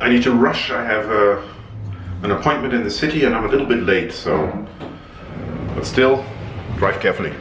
I need to rush. I have uh, an appointment in the city and I'm a little bit late, so. But still, drive carefully.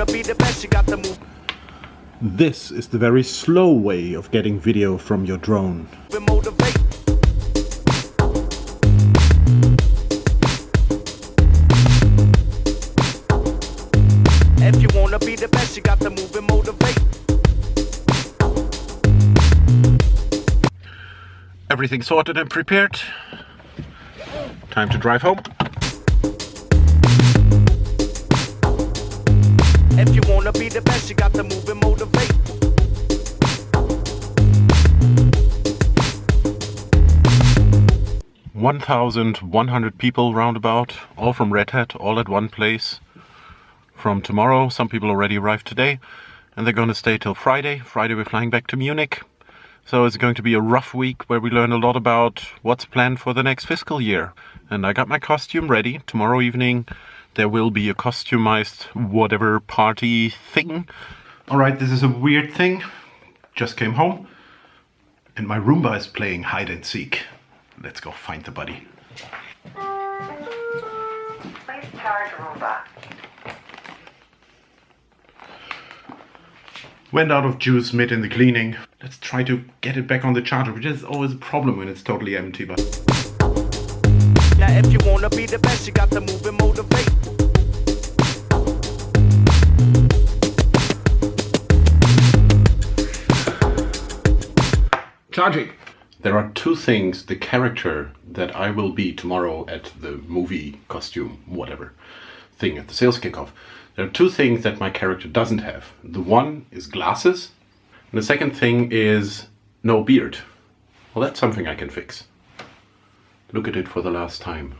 Wanna be the best, you got to move This is the very slow way of getting video from your drone. If you wanna be the best, you got to move and motivate. Everything sorted and prepared. Time to drive home. If you wanna be the best, you got to move and motivate. One thousand one hundred people roundabout, all from Red Hat, all at one place. From tomorrow, some people already arrived today, and they're gonna stay till Friday. Friday we're flying back to Munich. So it's going to be a rough week where we learn a lot about what's planned for the next fiscal year. And I got my costume ready. Tomorrow evening there will be a customized whatever party thing. Alright, this is a weird thing. Just came home and my Roomba is playing hide and seek. Let's go find the buddy. Please charge Roomba. Went out of juice mid in the cleaning. Let's try to get it back on the charger, which is always a problem when it's totally empty, but Now, if you wanna be the best, you got to move and motivate. Charging. There are two things the character that I will be tomorrow at the movie costume, whatever thing at the sales kickoff. There are two things that my character doesn't have. The one is glasses, and the second thing is no beard. Well, that's something I can fix. Look at it for the last time.